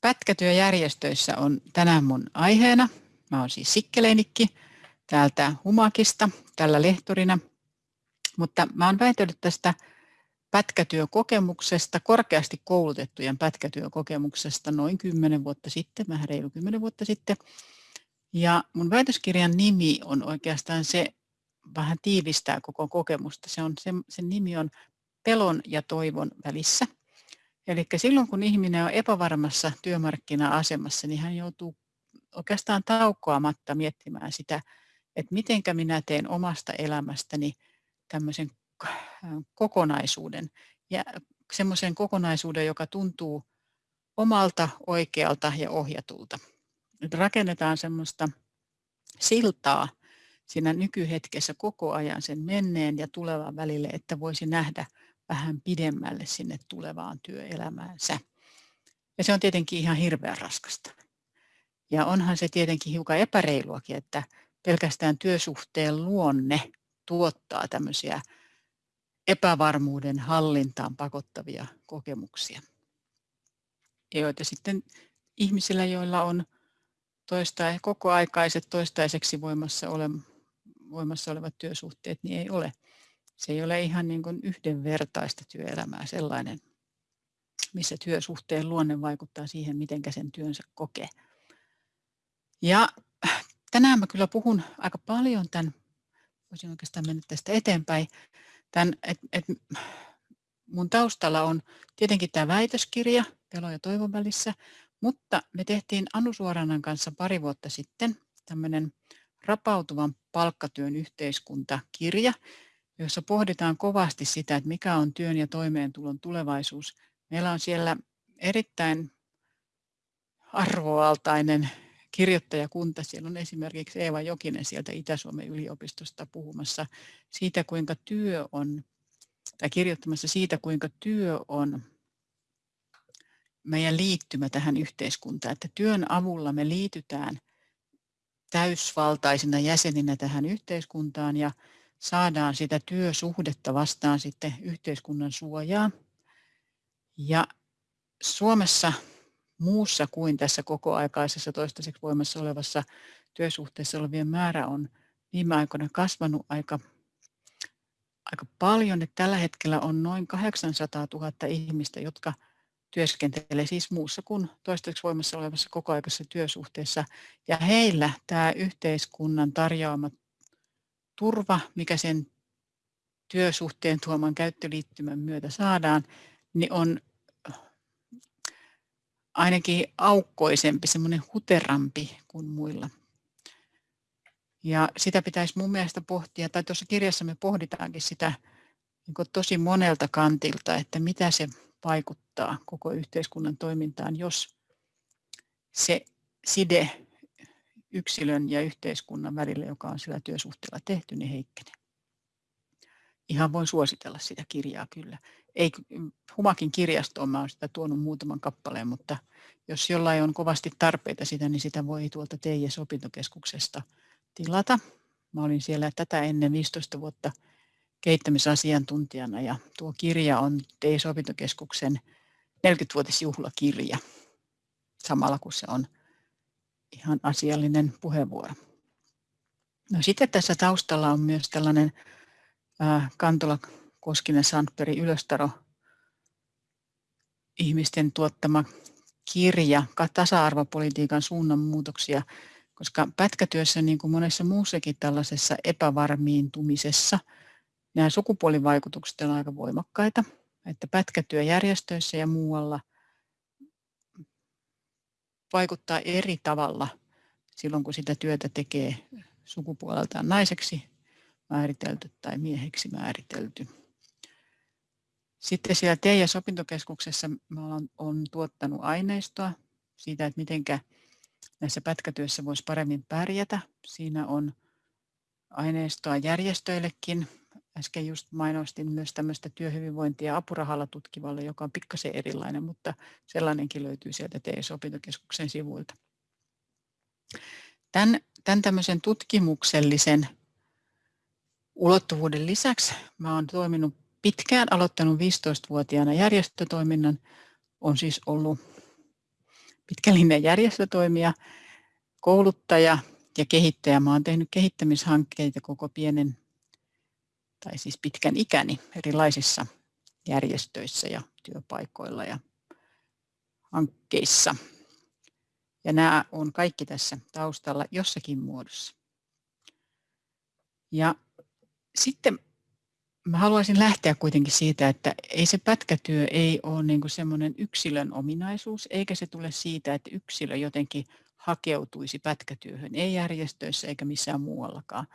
Pätkätyöjärjestöissä on tänään mun aiheena. Mä oon siis Sikkeleinikki täältä Humakista, tällä lehtorina. Mutta mä oon väitellyt tästä pätkätyökokemuksesta, korkeasti koulutettujen pätkätyökokemuksesta noin 10 vuotta sitten, vähän reilu 10 vuotta sitten. Ja mun väitöskirjan nimi on oikeastaan se, vähän tiivistää koko kokemusta. Se on, se, sen nimi on Pelon ja toivon välissä. Eli silloin kun ihminen on epävarmassa työmarkkina-asemassa, niin hän joutuu oikeastaan taukoamatta miettimään sitä, että mitenkä minä teen omasta elämästäni tämmöisen kokonaisuuden ja semmoisen kokonaisuuden, joka tuntuu omalta, oikealta ja ohjatulta. Nyt rakennetaan semmoista siltaa siinä nykyhetkessä koko ajan sen menneen ja tulevan välille, että voisi nähdä vähän pidemmälle sinne tulevaan työelämäänsä. Ja se on tietenkin ihan hirveän raskasta. Ja onhan se tietenkin hiukan epäreiluakin, että pelkästään työsuhteen luonne tuottaa tämmöisiä epävarmuuden hallintaan pakottavia kokemuksia. Joita sitten ihmisillä, joilla on toista, kokoaikaiset toistaiseksi voimassa, ole, voimassa olevat työsuhteet, niin ei ole. Se ei ole ihan niin kuin yhdenvertaista työelämää sellainen, missä työsuhteen luonne vaikuttaa siihen, miten sen työnsä kokee. Ja tänään mä kyllä puhun aika paljon tämän, voisin oikeastaan mennä tästä eteenpäin, tämän, et, et mun taustalla on tietenkin tämä väitöskirja Pelo ja toivon välissä, mutta me tehtiin Anu Suoranan kanssa pari vuotta sitten tämmöinen rapautuvan palkkatyön yhteiskuntakirja, jossa pohditaan kovasti sitä, että mikä on työn ja toimeentulon tulevaisuus. Meillä on siellä erittäin arvoaltainen kirjoittajakunta. Siellä on esimerkiksi Eeva Jokinen sieltä Itä-Suomen yliopistosta puhumassa siitä, kuinka työ on, tai kirjoittamassa siitä, kuinka työ on meidän liittymä tähän yhteiskuntaan, että työn avulla me liitytään täysvaltaisina jäseninä tähän yhteiskuntaan ja saadaan sitä työsuhdetta vastaan sitten yhteiskunnan suojaa. Ja Suomessa muussa kuin tässä kokoaikaisessa toistaiseksi voimassa olevassa työsuhteessa olevien määrä on viime aikoina kasvanut aika, aika paljon. Että tällä hetkellä on noin 800 000 ihmistä, jotka työskentelee siis muussa kuin toistaiseksi voimassa olevassa kokoaikaisessa työsuhteessa. Ja heillä tämä yhteiskunnan tarjoama turva, mikä sen työsuhteen tuoman käyttöliittymän myötä saadaan, niin on ainakin aukkoisempi, semmoinen huterampi kuin muilla. Ja sitä pitäisi mun mielestä pohtia, tai tuossa kirjassa me pohditaankin sitä niin tosi monelta kantilta, että mitä se vaikuttaa koko yhteiskunnan toimintaan, jos se side yksilön ja yhteiskunnan välillä, joka on sillä työsuhteella tehty, niin heikkenee. Ihan voin suositella sitä kirjaa kyllä. Ei, Humakin kirjastoon mä olen sitä tuonut muutaman kappaleen, mutta jos jollain on kovasti tarpeita sitä, niin sitä voi tuolta TIS-opintokeskuksesta tilata. Mä olin siellä tätä ennen 15 vuotta kehittämisasiantuntijana ja tuo kirja on TIS-opintokeskuksen 40-vuotisjuhlakirja samalla kun se on ihan asiallinen puheenvuoro. No sitten tässä taustalla on myös tällainen äh, Kantola Koskinen Sandberg Ylöstaro ihmisten tuottama kirja tasa-arvopolitiikan suunnanmuutoksia, koska pätkätyössä niin kuin monessa muussakin tällaisessa epävarmiintumisessa nämä sukupuolivaikutukset on aika voimakkaita, että pätkätyöjärjestöissä ja muualla vaikuttaa eri tavalla silloin, kun sitä työtä tekee sukupuoleltaan naiseksi määritelty tai mieheksi määritelty. Sitten siellä TEIAS-opintokeskuksessa mä olen, olen tuottanut aineistoa siitä, että miten näissä pätkätyössä voisi paremmin pärjätä. Siinä on aineistoa järjestöillekin. Äsken just mainostin myös tämmöistä työhyvinvointia apurahalla tutkivalle, joka on pikkasen erilainen, mutta sellainenkin löytyy sieltä TEIS-opintokeskuksen sivuilta. Tämän, tämän tämmöisen tutkimuksellisen ulottuvuuden lisäksi mä olen toiminut pitkään, aloittanut 15-vuotiaana järjestötoiminnan, on siis ollut pitkällinen järjestötoimija, kouluttaja ja kehittäjä. Mä olen tehnyt kehittämishankkeita koko pienen tai siis pitkän ikäni erilaisissa järjestöissä ja työpaikoilla ja hankkeissa. Ja nämä on kaikki tässä taustalla jossakin muodossa. Ja sitten mä haluaisin lähteä kuitenkin siitä, että ei se pätkätyö ei ole niin kuin semmoinen yksilön ominaisuus, eikä se tule siitä, että yksilö jotenkin hakeutuisi pätkätyöhön, ei järjestöissä eikä missään muuallakaan,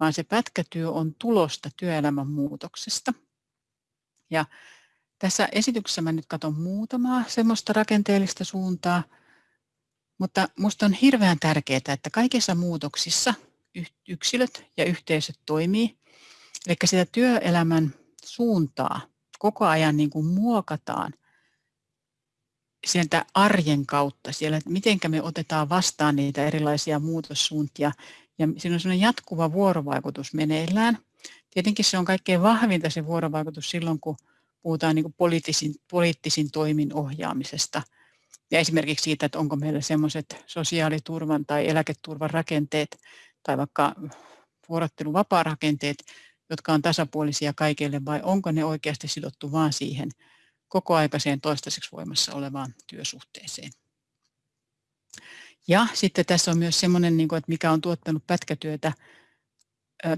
vaan se pätkätyö on tulosta työelämän muutoksesta. Ja tässä esityksessä mä nyt katson muutamaa semmoista rakenteellista suuntaa, mutta minusta on hirveän tärkeää, että kaikissa muutoksissa yksilöt ja yhteisöt toimii. Eli sitä työelämän suuntaa koko ajan niin kuin muokataan sieltä arjen kautta, siellä, että miten me otetaan vastaan niitä erilaisia muutossuuntia. Ja siinä on sellainen jatkuva vuorovaikutus meneillään. Tietenkin se on kaikkein vahvinta se vuorovaikutus silloin, kun puhutaan niin poliittisin, poliittisin toimin ohjaamisesta – ja esimerkiksi siitä, että onko meillä semmoiset sosiaaliturvan tai eläketurvan rakenteet tai vaikka vuorotteluvapaa-rakenteet, jotka on tasapuolisia kaikille vai onko ne oikeasti sidottu vain siihen kokoaikaiseen toistaiseksi voimassa olevaan työsuhteeseen. Ja sitten tässä on myös semmoinen, niin että mikä on tuottanut pätkätyötä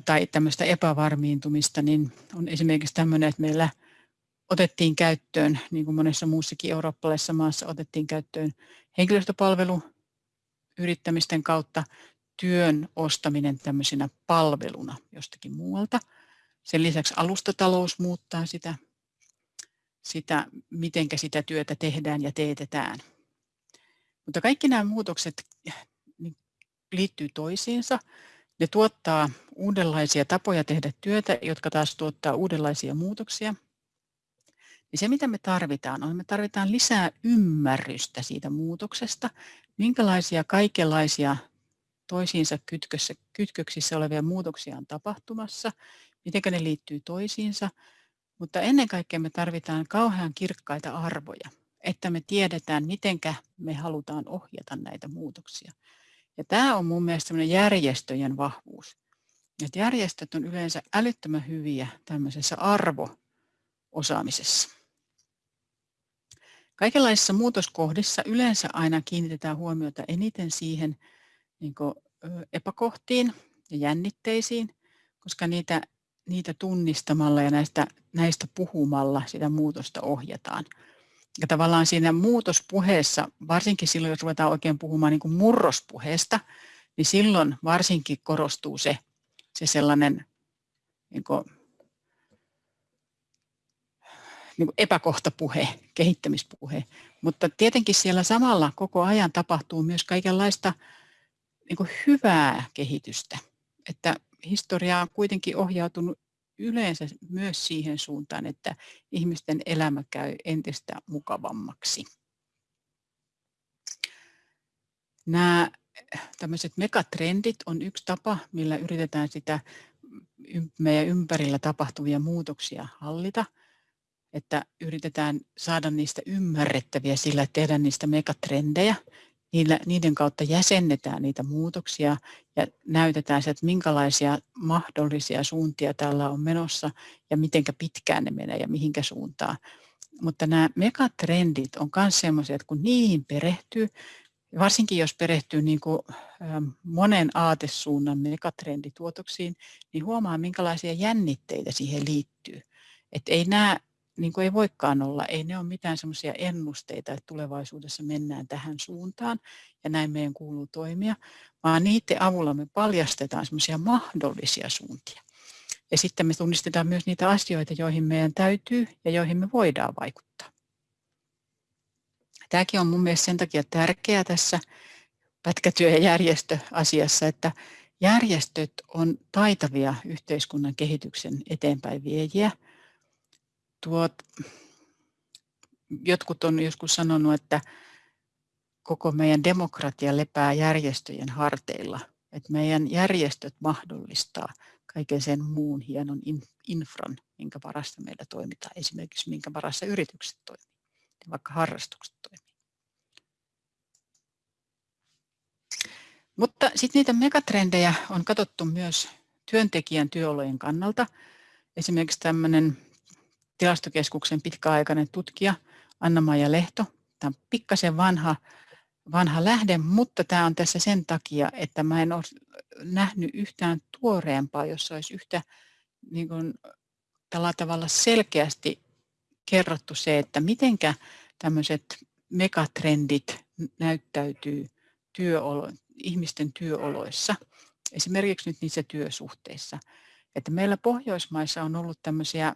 tai tämmöistä epävarmiintumista, niin on esimerkiksi tämmöinen, että meillä otettiin käyttöön, niin kuin monessa muussakin eurooppalaisessa maassa otettiin käyttöön henkilöstöpalvelu yrittämisten kautta työn ostaminen tämmöisenä palveluna jostakin muualta. Sen lisäksi alustatalous muuttaa sitä, sitä miten sitä työtä tehdään ja teetetään. Mutta kaikki nämä muutokset niin liittyy toisiinsa. Ne tuottaa uudenlaisia tapoja tehdä työtä, jotka taas tuottaa uudenlaisia muutoksia – niin se, mitä me tarvitaan, on, me tarvitaan lisää ymmärrystä siitä muutoksesta, minkälaisia kaikenlaisia toisiinsa kytkössä, kytköksissä olevia muutoksia on tapahtumassa, miten ne liittyy toisiinsa, mutta ennen kaikkea me tarvitaan kauhean kirkkaita arvoja, että me tiedetään, miten me halutaan ohjata näitä muutoksia. Ja tämä on mun mielestä järjestöjen vahvuus. Että järjestöt on yleensä älyttömän hyviä tämmöisessä arvo-osaamisessa. Kaikenlaisissa muutoskohdissa yleensä aina kiinnitetään huomiota eniten siihen niin epäkohtiin ja jännitteisiin, koska niitä, niitä tunnistamalla ja näistä, näistä puhumalla sitä muutosta ohjataan. Ja tavallaan siinä muutospuheessa, varsinkin silloin, jos ruvetaan oikein puhumaan niin kuin murrospuheesta, niin silloin varsinkin korostuu se, se sellainen niin kuin niin kuin epäkohtapuhe, kehittämispuhe. Mutta tietenkin siellä samalla koko ajan tapahtuu myös kaikenlaista niin hyvää kehitystä. Että historia on kuitenkin ohjautunut yleensä myös siihen suuntaan, että ihmisten elämä käy entistä mukavammaksi. Nämä tämmöiset megatrendit on yksi tapa, millä yritetään sitä meidän ympärillä tapahtuvia muutoksia hallita – että yritetään saada niistä ymmärrettäviä sillä, että tehdään niistä megatrendejä. Niillä, niiden kautta jäsennetään niitä muutoksia ja näytetään se, että minkälaisia mahdollisia suuntia tällä on menossa ja miten pitkään ne menee ja mihinkä suuntaan. Mutta nämä megatrendit on myös sellaisia, että kun niihin perehtyy, varsinkin jos perehtyy niin kuin monen aatesuunnan megatrendituotoksiin, niin huomaa minkälaisia jännitteitä siihen liittyy. Että ei nämä niin kuin ei voikaan olla, ei ne ole mitään semmoisia ennusteita, että tulevaisuudessa mennään tähän suuntaan ja näin meidän kuuluu toimia, vaan niiden avulla me paljastetaan semmoisia mahdollisia suuntia. Ja sitten me tunnistetaan myös niitä asioita, joihin meidän täytyy ja joihin me voidaan vaikuttaa. Tämäkin on mun mielestä sen takia tärkeää tässä pätkätyö- ja järjestöasiassa, että järjestöt on taitavia yhteiskunnan kehityksen eteenpäin viejiä – tuot, jotkut on joskus sanonut, että koko meidän demokratia lepää järjestöjen harteilla. Että meidän järjestöt mahdollistaa kaiken sen muun hienon infran, minkä varassa meillä toimitaan, esimerkiksi minkä varassa yritykset toimii, vaikka harrastukset toimii. Mutta sitten niitä megatrendejä on katsottu myös työntekijän työolojen kannalta. Esimerkiksi tämmöinen tilastokeskuksen pitkäaikainen tutkija Anna-Maija Lehto. Tämä on pikkasen vanha, vanha lähde, mutta tämä on tässä sen takia, että mä en ole nähnyt yhtään tuoreempaa, jossa olisi yhtä niin kuin, tällä tavalla selkeästi kerrottu se, että mitenkä tämmöiset megatrendit näyttäytyy työolo, ihmisten työoloissa, esimerkiksi nyt niissä työsuhteissa. Että meillä Pohjoismaissa on ollut tämmöisiä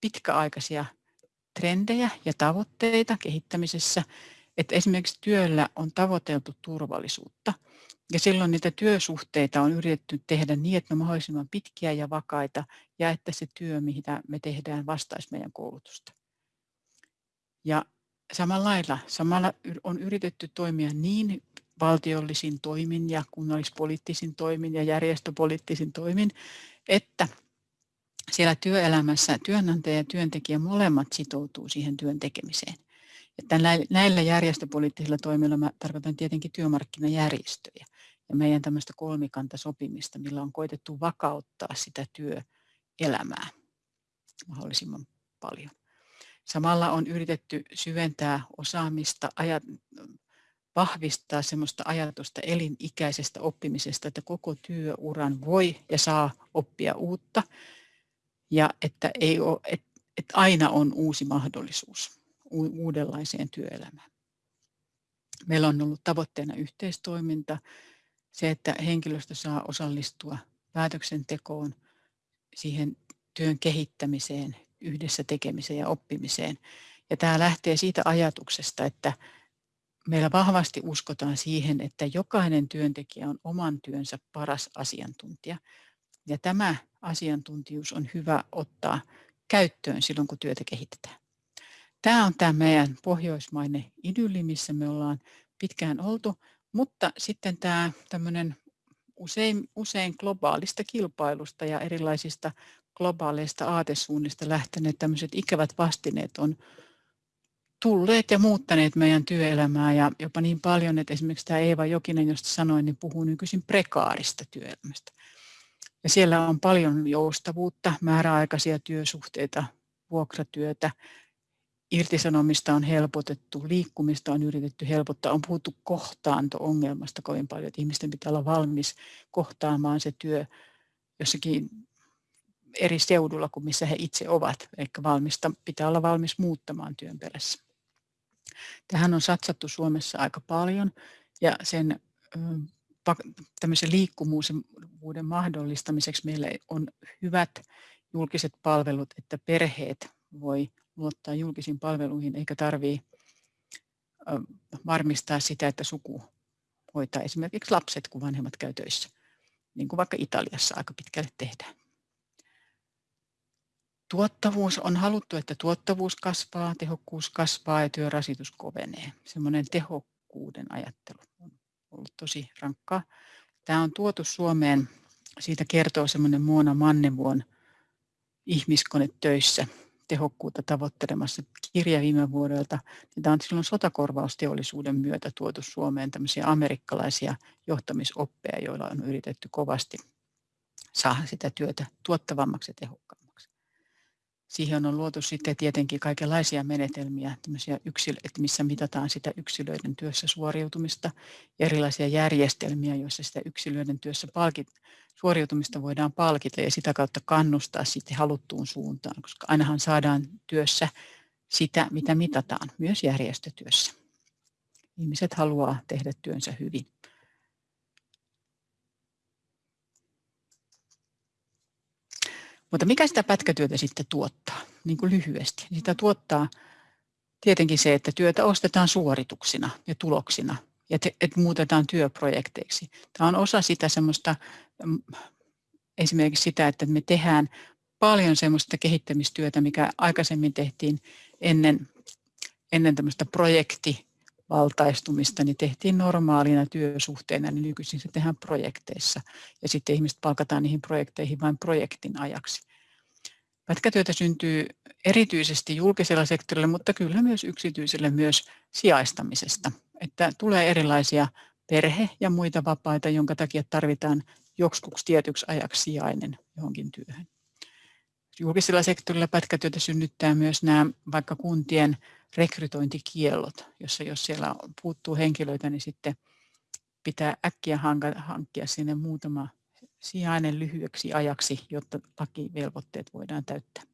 pitkäaikaisia trendejä ja tavoitteita kehittämisessä, että esimerkiksi työllä on tavoiteltu turvallisuutta. Ja silloin niitä työsuhteita on yritetty tehdä niin, että ne on mahdollisimman pitkiä ja vakaita ja että se työ, mitä me tehdään, vastaisi meidän koulutusta. Ja samalla lailla, samalla on yritetty toimia niin valtiollisin toimin ja kunnallispoliittisin toimin ja järjestöpoliittisin toimin, että siellä työelämässä työnantaja ja työntekijä molemmat sitoutuu siihen työn tekemiseen. Että näillä järjestöpoliittisilla toimilla mä tarkoitan tietenkin työmarkkinajärjestöjä ja meidän tämmöistä kolmikantasopimista, millä on koitettu vakauttaa sitä työelämää mahdollisimman paljon. Samalla on yritetty syventää osaamista, ajat, vahvistaa semmoista ajatusta elinikäisestä oppimisesta, että koko työuran voi ja saa oppia uutta ja että, ei ole, että, että aina on uusi mahdollisuus uudenlaiseen työelämään. Meillä on ollut tavoitteena yhteistoiminta, se, että henkilöstö saa osallistua päätöksentekoon, siihen työn kehittämiseen, yhdessä tekemiseen ja oppimiseen. Ja tämä lähtee siitä ajatuksesta, että meillä vahvasti uskotaan siihen, että jokainen työntekijä on oman työnsä paras asiantuntija. Ja tämä asiantuntijuus on hyvä ottaa käyttöön silloin, kun työtä kehitetään. Tämä on tämä meidän pohjoismainen idylli, missä me ollaan pitkään oltu, mutta sitten tämä tämmöinen usein, usein globaalista kilpailusta ja erilaisista globaaleista aatesuunnista lähteneet tämmöiset ikävät vastineet on tulleet ja muuttaneet meidän työelämää ja jopa niin paljon, että esimerkiksi tämä Eeva Jokinen, josta sanoin, niin puhuu nykyisin prekaarista työelämästä. Ja siellä on paljon joustavuutta, määräaikaisia työsuhteita, vuokratyötä, irtisanomista on helpotettu, liikkumista on yritetty helpottaa, on puhuttu kohtaanto-ongelmasta kovin paljon, että ihmisten pitää olla valmis kohtaamaan se työ jossakin eri seudulla kuin missä he itse ovat, eli valmista, pitää olla valmis muuttamaan työn perässä. Tähän on satsattu Suomessa aika paljon ja sen tämmöisen liikkuvuuden mahdollistamiseksi meillä on hyvät julkiset palvelut, että perheet voi luottaa julkisiin palveluihin eikä tarvitse varmistaa sitä, että suku hoitaa esimerkiksi lapset, kun vanhemmat käy töissä, niin kuin vaikka Italiassa aika pitkälle tehdään. Tuottavuus on haluttu, että tuottavuus kasvaa, tehokkuus kasvaa ja työrasitus kovenee. Semmoinen tehokkuuden ajattelu ollut tosi rankkaa. Tämä on tuotu Suomeen, siitä kertoo semmoinen Muona Mannevuon ihmiskone töissä tehokkuutta tavoittelemassa kirja viime vuodelta. Tämä on silloin sotakorvausteollisuuden myötä tuotu Suomeen tämmöisiä amerikkalaisia johtamisoppeja, joilla on yritetty kovasti saada sitä työtä tuottavammaksi ja tehokkaammaksi. Siihen on luotu sitten tietenkin kaikenlaisia menetelmiä, että missä mitataan sitä yksilöiden työssä suoriutumista, erilaisia järjestelmiä, joissa sitä yksilöiden työssä palkit, suoriutumista voidaan palkita ja sitä kautta kannustaa sitten haluttuun suuntaan, koska ainahan saadaan työssä sitä, mitä mitataan, myös järjestötyössä. Ihmiset haluaa tehdä työnsä hyvin. Mutta mikä sitä pätkätyötä sitten tuottaa, niin kuin lyhyesti? Sitä tuottaa tietenkin se, että työtä ostetaan suorituksina ja tuloksina ja te, että muutetaan työprojekteiksi. Tämä on osa sitä semmoista, mm, esimerkiksi sitä, että me tehdään paljon semmoista kehittämistyötä, mikä aikaisemmin tehtiin ennen, ennen tämmöistä projekti valtaistumista, niin tehtiin normaalina työsuhteena, niin nykyisin se tehdään projekteissa. Ja sitten ihmiset palkataan niihin projekteihin vain projektin ajaksi. Pätkätyötä syntyy erityisesti julkisella sektorilla, mutta kyllä myös yksityiselle myös sijaistamisesta. Että tulee erilaisia perhe ja muita vapaita, jonka takia tarvitaan joksikuksi tietyksi ajaksi sijainen johonkin työhön. Julkisella sektorilla pätkätyötä synnyttää myös nämä vaikka kuntien rekrytointikiellot, jossa jos siellä puuttuu henkilöitä, niin sitten pitää äkkiä hankkia sinne muutama sijainen lyhyeksi ajaksi, jotta lakivelvoitteet voidaan täyttää.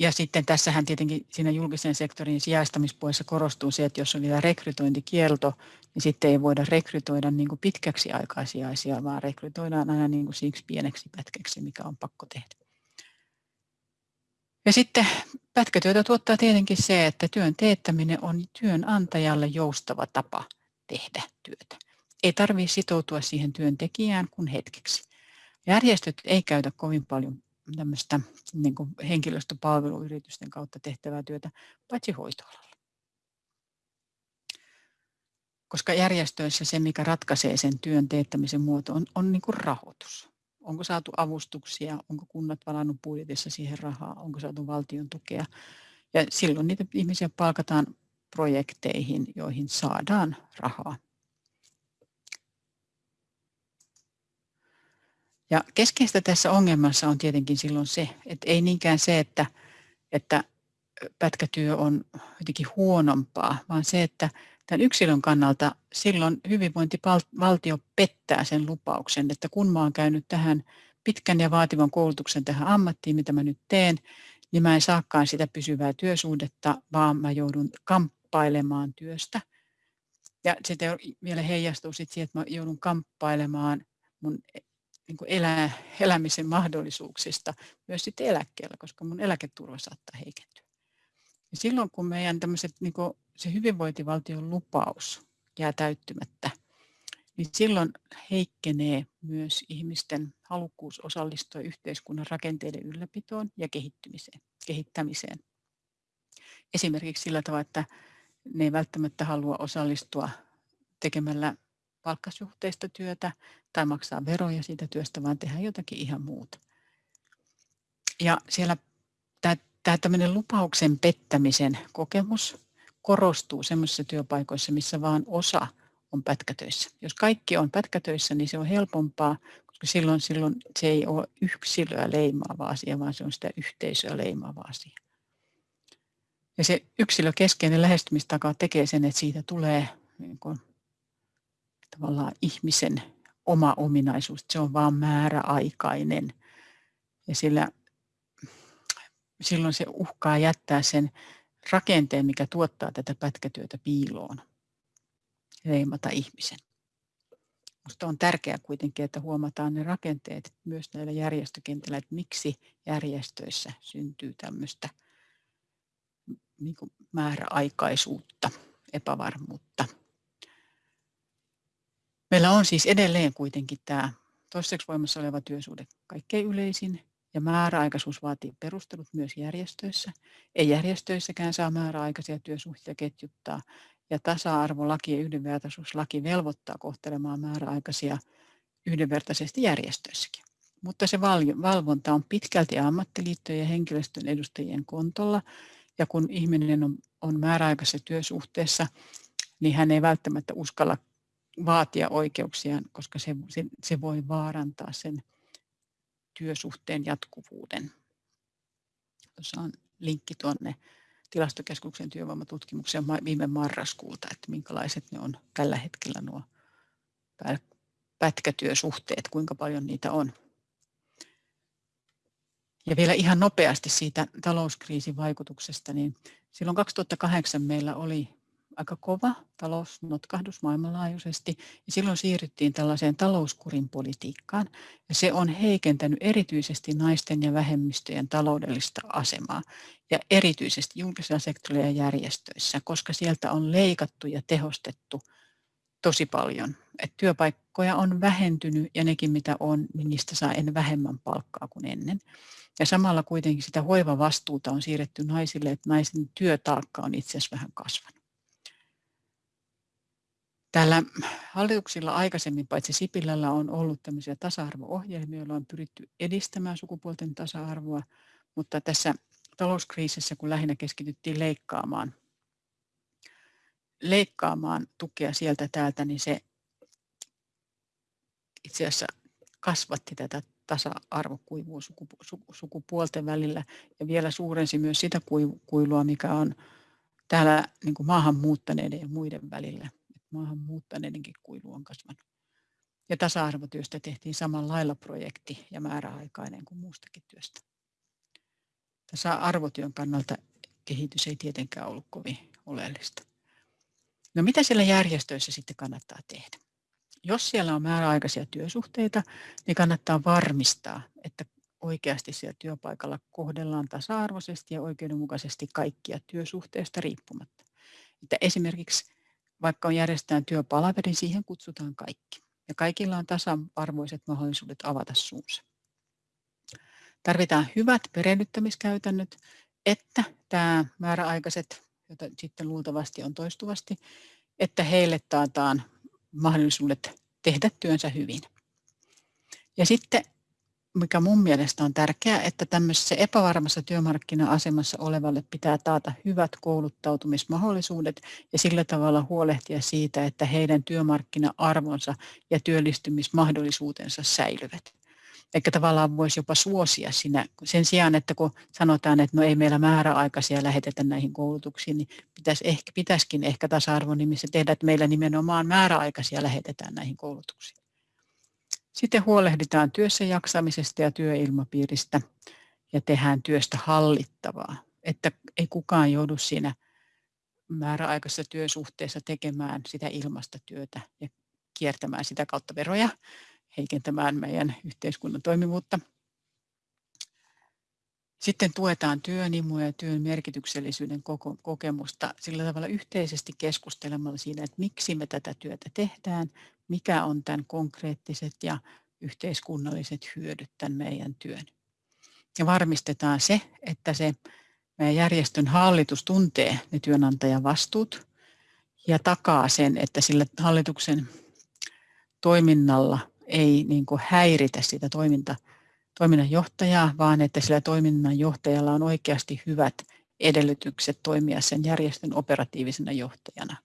Ja sitten tässähän tietenkin siinä julkisen sektorin sijaistamispuolessa korostuu se, että jos on vielä rekrytointikielto, niin sitten ei voida rekrytoida niin kuin pitkäksi aikaa vaan rekrytoidaan aina niin kuin siksi pieneksi pätkäksi, mikä on pakko tehdä. Ja sitten pätkätyötä tuottaa tietenkin se, että työn teettäminen on työnantajalle joustava tapa tehdä työtä. Ei tarvitse sitoutua siihen työntekijään kuin hetkeksi. Järjestöt ei käytä kovin paljon tämmöistä niin kuin henkilöstöpalveluyritysten kautta tehtävää työtä, paitsi hoitoalalla. Koska järjestöissä se, mikä ratkaisee sen työn teettämisen muoto, on, on niin kuin rahoitus. Onko saatu avustuksia, onko kunnat valannut budjetissa siihen rahaa, onko saatu valtion tukea. Ja silloin niitä ihmisiä palkataan projekteihin, joihin saadaan rahaa. Ja keskeistä tässä ongelmassa on tietenkin silloin se, että ei niinkään se, että, että pätkätyö on jotenkin huonompaa, vaan se, että tämän yksilön kannalta silloin hyvinvointivaltio pettää sen lupauksen, että kun mä oon käynyt tähän pitkän ja vaativan koulutuksen tähän ammattiin, mitä mä nyt teen, niin mä en saakaan sitä pysyvää työsuhdetta, vaan mä joudun kamppailemaan työstä. Ja sitten vielä heijastuu sitten siihen, että mä joudun kamppailemaan mun niin kuin elää, elämisen mahdollisuuksista myös sitten eläkkeellä, koska mun eläketurva saattaa heikentyä. Ja silloin kun meidän tämmöiset, niin kuin se hyvinvointivaltion lupaus jää täyttymättä, niin silloin heikkenee myös ihmisten halukkuus osallistua yhteiskunnan rakenteiden ylläpitoon ja kehittymiseen, kehittämiseen. Esimerkiksi sillä tavalla, että ne ei välttämättä halua osallistua tekemällä palkkasuhteista työtä tai maksaa veroja siitä työstä, vaan tehdä jotakin ihan muuta. Ja siellä tämä tämmöinen lupauksen pettämisen kokemus korostuu sellaisissa työpaikoissa, missä vain osa on pätkätöissä. Jos kaikki on pätkätöissä, niin se on helpompaa, koska silloin, silloin se ei ole yksilöä leimaava asia, vaan se on sitä yhteisöä leimaava asia. Ja se yksilökeskeinen lähestymistaka tekee sen, että siitä tulee niin kuin tavallaan ihmisen oma ominaisuus, se on vain määräaikainen. Ja sillä, silloin se uhkaa jättää sen rakenteen, mikä tuottaa tätä pätkätyötä piiloon, leimata ihmisen. Minusta on tärkeää kuitenkin, että huomataan ne rakenteet myös näillä järjestökentillä, että miksi järjestöissä syntyy tämmöistä niin määräaikaisuutta, epävarmuutta. Meillä on siis edelleen kuitenkin tämä toistaiseksi voimassa oleva työsuhde kaikkein yleisin ja määräaikaisuus vaatii perustelut myös järjestöissä. Ei järjestöissäkään saa määräaikaisia työsuhteita ketjuttaa ja tasa-arvolaki ja yhdenvertaisuuslaki velvoittaa kohtelemaan määräaikaisia yhdenvertaisesti järjestöissäkin. Mutta se valvonta on pitkälti ammattiliittojen ja henkilöstön edustajien kontolla ja kun ihminen on, on määräaikaisessa työsuhteessa, niin hän ei välttämättä uskalla vaatia oikeuksiaan, koska se, se, se voi vaarantaa sen työsuhteen jatkuvuuden. Tuossa on linkki tuonne tilastokeskuksen työvoimatutkimukseen viime marraskuulta, että minkälaiset ne on tällä hetkellä nuo pätkätyösuhteet, kuinka paljon niitä on. Ja vielä ihan nopeasti siitä talouskriisin vaikutuksesta, niin silloin 2008 meillä oli aika kova talousnotkahdus maailmanlaajuisesti ja silloin siirryttiin tällaiseen talouskurin politiikkaan ja se on heikentänyt erityisesti naisten ja vähemmistöjen taloudellista asemaa ja erityisesti julkisella sektorilla ja järjestöissä, koska sieltä on leikattu ja tehostettu tosi paljon. Et työpaikkoja on vähentynyt ja nekin mitä on, niin niistä saa en vähemmän palkkaa kuin ennen. Ja samalla kuitenkin sitä hoivavastuuta on siirretty naisille, että naisen työtaakka on itse asiassa vähän kasvanut. Täällä hallituksilla aikaisemmin, paitsi Sipilällä, on ollut tämmöisiä tasa-arvo-ohjelmia, joilla on pyritty edistämään sukupuolten tasa-arvoa, mutta tässä talouskriisissä, kun lähinnä keskityttiin leikkaamaan leikkaamaan tukea sieltä täältä, niin se itse asiassa kasvatti tätä tasa-arvokuivua sukupuolten välillä ja vielä suurensi myös sitä kuilua, mikä on täällä niin kuin maahanmuuttaneiden ja muiden välillä. Maahanmuuttaneidenkin kuilu on kasvanut. Ja tasa-arvotyöstä tehtiin samalla lailla projekti ja määräaikainen kuin muustakin työstä. Tasa-arvotyön kannalta kehitys ei tietenkään ollut kovin oleellista. No mitä siellä järjestöissä sitten kannattaa tehdä? Jos siellä on määräaikaisia työsuhteita, niin kannattaa varmistaa, että oikeasti siellä työpaikalla kohdellaan tasa-arvoisesti ja oikeudenmukaisesti kaikkia työsuhteesta riippumatta. Että esimerkiksi vaikka on järjestetään työpalaveri, niin siihen kutsutaan kaikki. Ja kaikilla on tasa-arvoiset mahdollisuudet avata suunsa. Tarvitaan hyvät perehdyttämiskäytännöt, että tämä määräaikaiset, joita sitten luultavasti on toistuvasti, että heille taataan mahdollisuudet tehdä työnsä hyvin. Ja sitten, mikä mun mielestä on tärkeää, että tämmöisessä epävarmassa työmarkkina-asemassa olevalle pitää taata hyvät kouluttautumismahdollisuudet ja sillä tavalla huolehtia siitä, että heidän työmarkkina-arvonsa ja työllistymismahdollisuutensa säilyvät. Eikä tavallaan voisi jopa suosia siinä. Sen sijaan, että kun sanotaan, että no ei meillä määräaikaisia lähetetä näihin koulutuksiin, niin pitäisi ehkä, pitäisikin ehkä tasa-arvon nimissä tehdä, että meillä nimenomaan määräaikaisia lähetetään näihin koulutuksiin. Sitten huolehditaan työssä jaksamisesta ja työilmapiiristä ja tehdään työstä hallittavaa, että ei kukaan joudu siinä määräaikaisessa työsuhteessa tekemään sitä ilmasta työtä ja kiertämään sitä kautta veroja, heikentämään meidän yhteiskunnan toimivuutta. Sitten tuetaan työn imua ja työn merkityksellisyyden kokemusta sillä tavalla yhteisesti keskustelemalla siinä, että miksi me tätä työtä tehdään, mikä on tämän konkreettiset ja yhteiskunnalliset hyödyt tämän meidän työn. Ja varmistetaan se, että se meidän järjestön hallitus tuntee ne työnantajan vastuut ja takaa sen, että sillä hallituksen toiminnalla ei niin kuin häiritä sitä toiminta, toiminnanjohtajaa, vaan että sillä toiminnanjohtajalla on oikeasti hyvät edellytykset toimia sen järjestön operatiivisena johtajana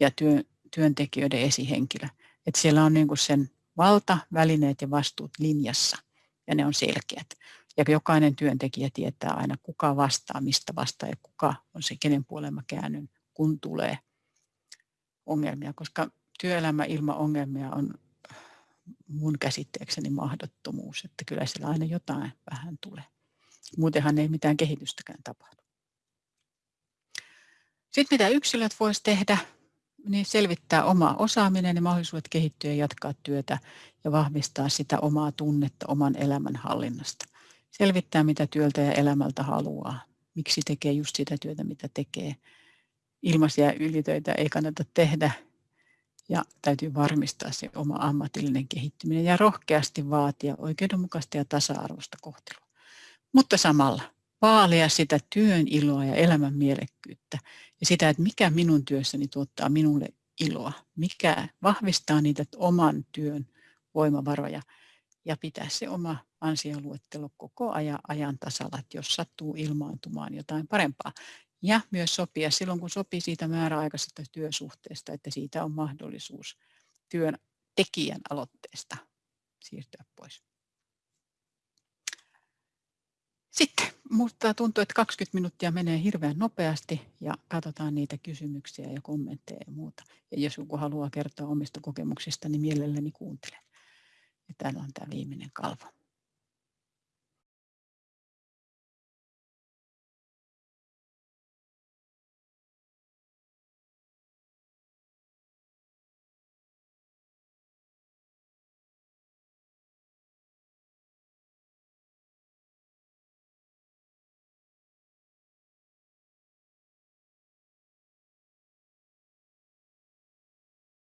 ja työ, työntekijöiden esihenkilö. Että siellä on niin kuin sen valta, välineet ja vastuut linjassa ja ne on selkeät. Ja jokainen työntekijä tietää aina, kuka vastaa, mistä vastaa ja kuka on se, kenen puolella käännyn, kun tulee ongelmia. Koska työelämä ilman ongelmia on mun käsitteekseni mahdottomuus, että kyllä siellä aina jotain vähän tulee. Muutenhan ei mitään kehitystäkään tapahdu. Sitten mitä yksilöt voisi tehdä, niin selvittää oma osaaminen ja mahdollisuudet kehittyä ja jatkaa työtä ja vahvistaa sitä omaa tunnetta oman elämän hallinnasta. Selvittää, mitä työltä ja elämältä haluaa, miksi tekee just sitä työtä, mitä tekee. Ilmaisia ylitöitä ei kannata tehdä ja täytyy varmistaa se oma ammatillinen kehittyminen ja rohkeasti vaatia oikeudenmukaista ja tasa-arvoista kohtelua. Mutta samalla vaalia sitä työn iloa ja elämän mielekkyyttä ja sitä, että mikä minun työssäni tuottaa minulle iloa, mikä vahvistaa niitä oman työn voimavaroja ja pitää se oma ansioluettelo koko ajan, ajan tasalla, että jos sattuu ilmaantumaan jotain parempaa, ja myös sopia silloin, kun sopii siitä määräaikaisesta työsuhteesta, että siitä on mahdollisuus työn tekijän aloitteesta siirtyä pois. Sitten, mutta tuntuu, että 20 minuuttia menee hirveän nopeasti ja katsotaan niitä kysymyksiä ja kommentteja ja muuta. Ja jos joku haluaa kertoa omista kokemuksista, niin mielelläni kuuntelen. Ja täällä on tämä viimeinen kalvo.